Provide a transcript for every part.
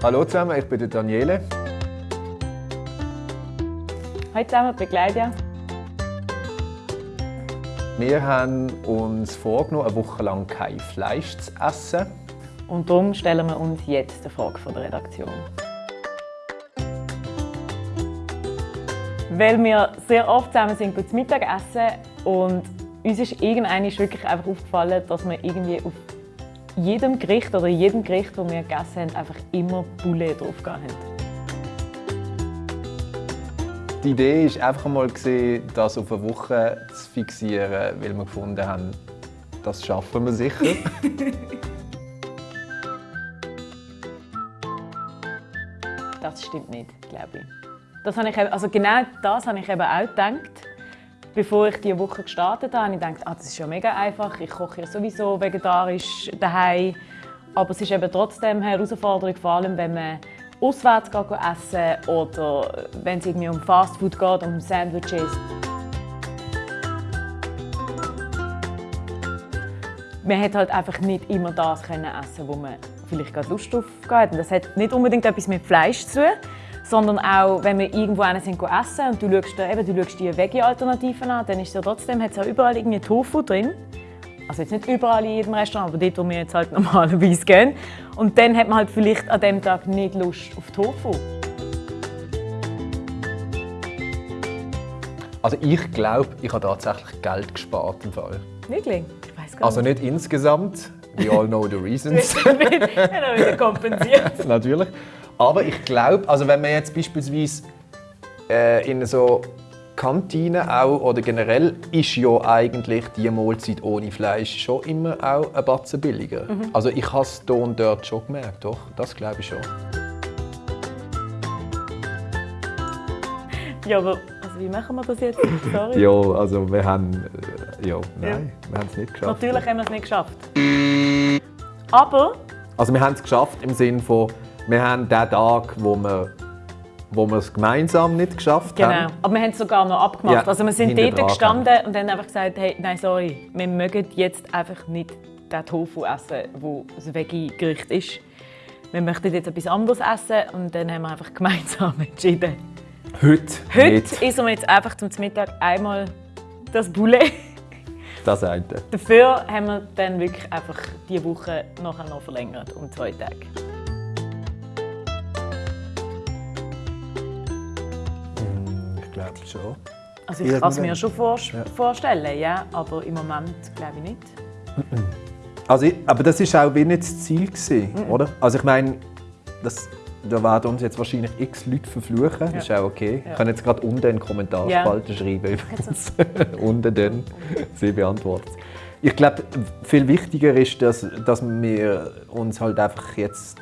Hallo zusammen, ich bin Daniele. Hallo zusammen, ich bin Claudia. Wir haben uns vorgenommen, eine Woche lang kein Fleisch zu essen. Und darum stellen wir uns jetzt die Frage von der Redaktion. Weil wir sehr oft zusammen sind zu Mittag essen und uns ist irgendwann wirklich einfach aufgefallen, dass wir irgendwie auf jedem Gericht oder jedem Gericht, das wir gegessen haben, einfach immer Poulet drauf haben. Die Idee ist einfach mal das auf eine Woche zu fixieren, weil wir gefunden haben, das schaffen wir sicher. das stimmt nicht, glaube ich. Das habe ich, also genau das habe ich eben auch gedacht. Bevor ich diese Woche gestartet habe, habe ich gedacht, ah, das ist ja mega einfach. Ich koche ja sowieso vegetarisch daheim. Aber es ist eben trotzdem eine Herausforderung, vor allem wenn man auswärts essen oder wenn es irgendwie um Fastfood geht, um Sandwiches. Man hat halt einfach nicht immer das essen, wo man vielleicht gerade Lust drauf hat. Und das hat nicht unbedingt etwas mit Fleisch zu tun, sondern auch, wenn wir irgendwo sind essen und du schaust, eben, du schaust die Veggie-Alternativen an, dann ist es ja trotzdem hat's ja überall irgendwie Tofu drin. Also jetzt nicht überall in jedem Restaurant, aber dort, wo wir jetzt halt normalerweise gehen. Und dann hat man halt vielleicht an dem Tag nicht Lust auf Tofu. Also ich glaube, ich habe tatsächlich Geld gespart im Fall. Wirklich? Ich weiß gar also nicht. Also nicht insgesamt. We all know the reasons. du hast wieder kompensiert. Natürlich. Aber ich glaube, also wenn man jetzt beispielsweise äh, in so Kantine auch oder generell ist ja eigentlich die Mahlzeit ohne Fleisch schon immer auch ein Batzen billiger. Mhm. Also ich habe es hier und dort schon gemerkt, doch, das glaube ich schon. Ja, aber also wie machen wir das jetzt? Sorry. ja, also wir haben, äh, ja, nein, ja. wir haben es nicht geschafft. Natürlich haben wir es nicht geschafft. Aber? Also wir haben es geschafft im Sinne von, wir haben den Tag, wo wir wo wir es gemeinsam nicht geschafft genau. haben. Genau, aber wir haben es sogar noch abgemacht. Ja, also wir sind dort gestanden und haben einfach gesagt, hey, nein, sorry, wir mögen jetzt einfach nicht den Tofu essen, wo das Veggie-Gericht ist. Wir möchten jetzt etwas anderes essen und dann haben wir einfach gemeinsam entschieden. Heute Heute nicht. essen wir jetzt einfach zum Mittag einmal das Boulet. Das eine. Dafür haben wir dann wirklich einfach diese Woche nachher noch verlängert um zwei Tage. Schon. Also ich kann es mir schon vor ja. vorstellen, ja, aber im Moment glaube ich nicht. Also, aber das war auch wie nicht das Ziel, gewesen, mhm. oder? Also ich meine, das, da werden uns jetzt wahrscheinlich x Leute verfluchen, ja. das ist auch okay. Ja. Ich kann jetzt gerade unten in den Kommentarspalten ja. schreiben übrigens. unten dann, sie beantwortet Ich glaube, viel wichtiger ist, dass, dass wir uns halt einfach jetzt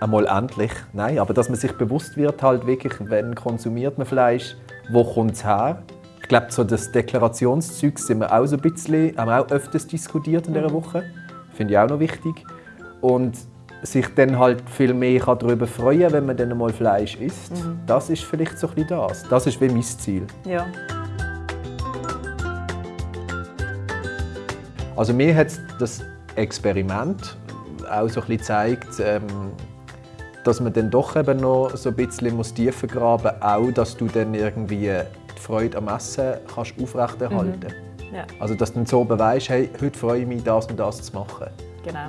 einmal endlich, nein, aber dass man sich bewusst wird, halt wirklich, wenn konsumiert man Fleisch, wo kommt es her? Ich glaube, so das Deklarationszeug sind wir auch so ein bisschen, haben wir auch öfters diskutiert in dieser mhm. Woche. Finde ich auch noch wichtig. Und sich dann halt viel mehr darüber freuen wenn man dann mal Fleisch isst. Mhm. Das ist vielleicht so ein bisschen das. Das ist wie mein Ziel. Ja. Also mir hat das Experiment auch so ein bisschen gezeigt, ähm, dass man dann doch eben noch so ein bisschen muss tiefer graben muss, auch dass du dann irgendwie die Freude am Essen kannst aufrechterhalten mhm. ja. Also dass du dann so weißt, hey, heute freue ich mich, das und das zu machen. Genau.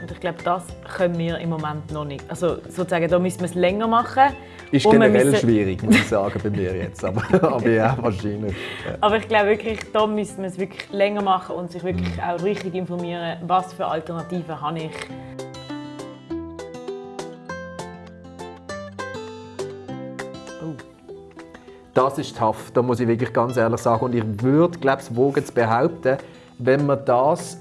Und ich glaube, das können wir im Moment noch nicht. Also sozusagen, da müssen wir es länger machen. Ist generell müssen... schwierig, muss ich sagen, bei mir jetzt. Aber, aber ja, wahrscheinlich. Ja. Aber ich glaube wirklich, da müssen wir es wirklich länger machen und sich wirklich mhm. auch richtig informieren, was für Alternativen habe ich. Das ist tough, da muss ich wirklich ganz ehrlich sagen. Und ich würde, glaube ich, wogen zu behaupten, wenn wir das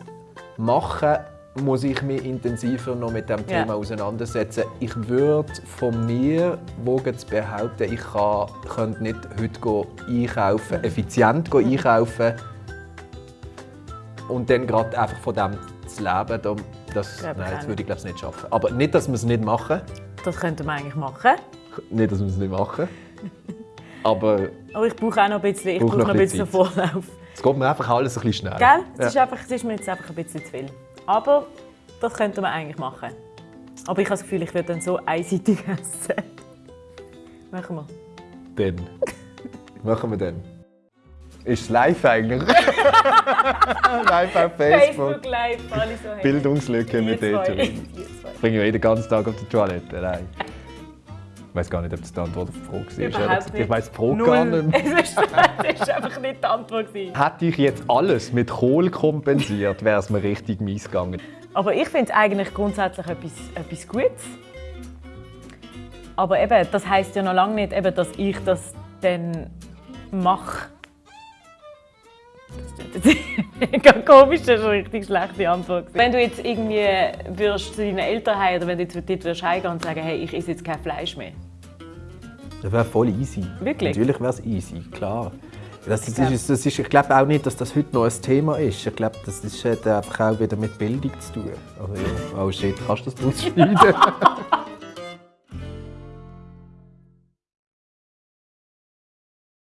machen, muss ich mich intensiver noch mit dem Thema ja. auseinandersetzen. Ich würde von mir wogen zu behaupten, ich kann, könnte nicht heute einkaufen, effizient einkaufen und dann gerade einfach von dem zu leben. Das, nein, das würde ich glaube nicht schaffen. Aber nicht, dass wir es nicht machen. Das könnte man eigentlich machen. Nicht, dass wir es nicht machen. Aber, Aber ich brauche auch noch ein bisschen, ich brauche noch ein bisschen Vorlauf. Es geht mir einfach alles ein bisschen schnell. Gell? Es, ja. ist einfach, es ist mir jetzt einfach ein bisschen zu viel. Aber das könnte man eigentlich machen. Aber ich habe das Gefühl, ich würde dann so einseitig essen. Machen wir. Dann. Machen wir dann. Ist es live eigentlich? live auf Facebook. Facebook live, alle so hey. Bildungslücke mit zwei. Ich bringe ja den ganzen Tag auf die Toilette. Nein. Ich weiß gar nicht, ob das die Antwort auf die Frage war. Überhaupt nicht. Ich weiß die Frage Null. gar nicht mehr. Es ist einfach nicht die Antwort. gewesen. Hätte ich jetzt alles mit Kohl kompensiert, wäre es mir richtig mies gegangen. Aber ich finde es eigentlich grundsätzlich etwas, etwas Gutes. Aber eben, das heisst ja noch lange nicht, eben, dass ich das dann mache. Das klingt jetzt mega komisch, das ist eine richtig schlechte Antwort. Wenn du jetzt irgendwie würdest zu deinen Eltern heim oder wenn du jetzt dort würdest heimgehen und sagen, hey, ich esse jetzt kein Fleisch mehr. Das wäre voll easy. Wirklich? Natürlich wäre es easy, klar. Das, das, ist, das ist, ich glaube auch nicht, dass das heute noch ein Thema ist. Ich glaube, das ist, hat einfach auch wieder mit Bildung zu tun. Also, ja. Oh shit, kannst du das rausschneiden?